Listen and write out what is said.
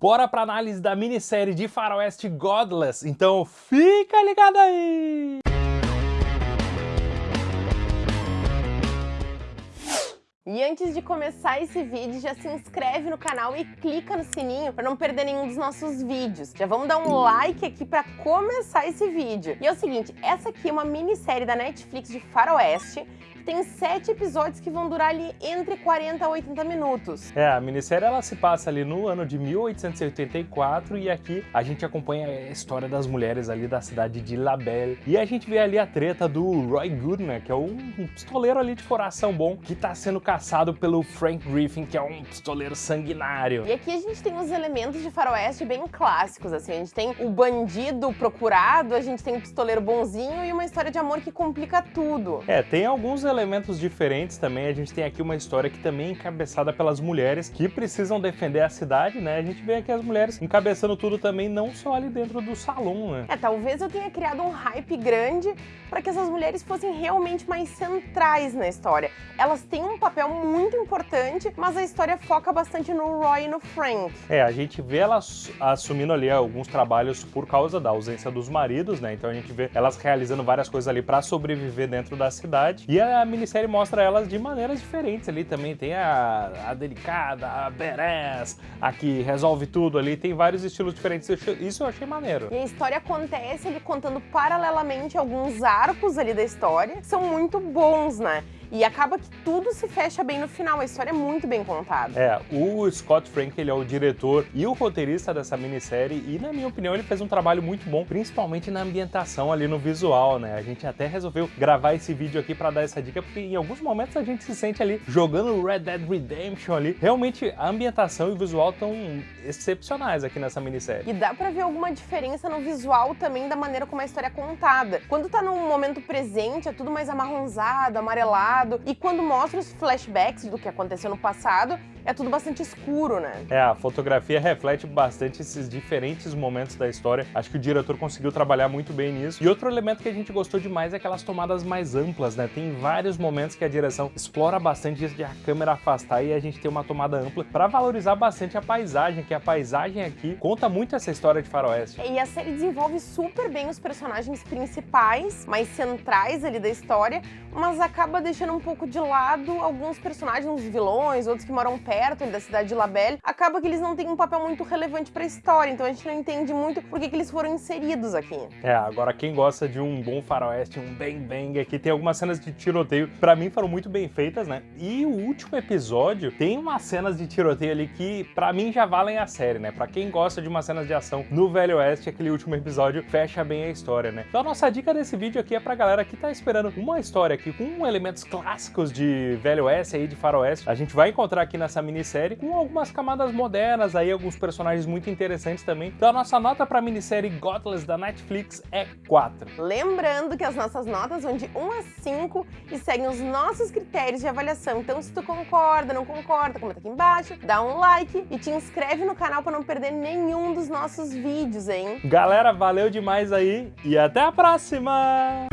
bora pra análise da minissérie de faroeste Godless, então fica ligado aí! E antes de começar esse vídeo, já se inscreve no canal e clica no sininho para não perder nenhum dos nossos vídeos. Já vamos dar um like aqui para começar esse vídeo. E é o seguinte, essa aqui é uma minissérie da Netflix de faroeste, tem sete episódios que vão durar ali entre 40 a 80 minutos. É, a minissérie ela se passa ali no ano de 1884 e aqui a gente acompanha a história das mulheres ali da cidade de La Belle. E a gente vê ali a treta do Roy Goodman, que é um pistoleiro ali de coração bom, que tá sendo caçado pelo Frank Griffin, que é um pistoleiro sanguinário. E aqui a gente tem os elementos de faroeste bem clássicos, assim, a gente tem o bandido procurado, a gente tem o pistoleiro bonzinho e uma história de amor que complica tudo. É, tem alguns elementos elementos diferentes também. A gente tem aqui uma história que também é encabeçada pelas mulheres que precisam defender a cidade, né? A gente vê aqui as mulheres encabeçando tudo também, não só ali dentro do salão, né? É, talvez eu tenha criado um hype grande para que essas mulheres fossem realmente mais centrais na história. Elas têm um papel muito importante, mas a história foca bastante no Roy e no Frank. É, a gente vê elas assumindo ali alguns trabalhos por causa da ausência dos maridos, né? Então a gente vê elas realizando várias coisas ali para sobreviver dentro da cidade. E a minissérie mostra elas de maneiras diferentes ali também. Tem a, a delicada, a badass, a que resolve tudo ali. Tem vários estilos diferentes. Isso eu achei maneiro. E a história acontece ele contando paralelamente alguns arcos ali da história, são muito bons, né? E acaba que tudo se fecha bem no final, a história é muito bem contada. É, o Scott Frank, ele é o diretor e o roteirista dessa minissérie e, na minha opinião, ele fez um trabalho muito bom, principalmente na ambientação ali no visual, né? A gente até resolveu gravar esse vídeo aqui para dar essa dica, porque em alguns momentos a gente se sente ali jogando Red Dead Redemption ali. Realmente, a ambientação e o visual estão excepcionais aqui nessa minissérie. E dá pra ver alguma diferença no visual também da maneira como a história é contada. Quando tá num momento presente, é tudo mais amarronzado, amarelado, passado. E quando mostra os flashbacks do que aconteceu no passado, é tudo bastante escuro, né? É, a fotografia reflete bastante esses diferentes momentos da história. Acho que o diretor conseguiu trabalhar muito bem nisso. E outro elemento que a gente gostou demais é aquelas tomadas mais amplas, né? Tem vários momentos que a direção explora bastante isso de a câmera afastar e a gente tem uma tomada ampla para valorizar bastante a paisagem, que a paisagem aqui conta muito essa história de faroeste. E a série desenvolve super bem os personagens principais, mais centrais ali da história, mas acaba deixando um pouco de lado alguns personagens, uns vilões, outros que moram perto da cidade de Labelle, acaba que eles não têm um papel muito relevante para a história, então a gente não entende muito por que, que eles foram inseridos aqui. É, agora quem gosta de um bom faroeste, um bang bang aqui, tem algumas cenas de tiroteio, para mim foram muito bem feitas, né? E o último episódio tem umas cenas de tiroteio ali que para mim já valem a série, né? Para quem gosta de umas cenas de ação no Velho Oeste, aquele último episódio fecha bem a história, né? Então a nossa dica desse vídeo aqui é pra galera que tá esperando uma história aqui com elementos clássicos de Velho Oeste aí, de Faroeste, a gente vai encontrar aqui nessa minissérie com algumas camadas modernas aí, alguns personagens muito interessantes também. Então a nossa nota para a minissérie Godless da Netflix é 4. Lembrando que as nossas notas vão de 1 a 5 e seguem os nossos critérios de avaliação. Então se tu concorda, não concorda, comenta aqui embaixo, dá um like e te inscreve no canal para não perder nenhum dos nossos vídeos, hein? Galera, valeu demais aí e até a próxima!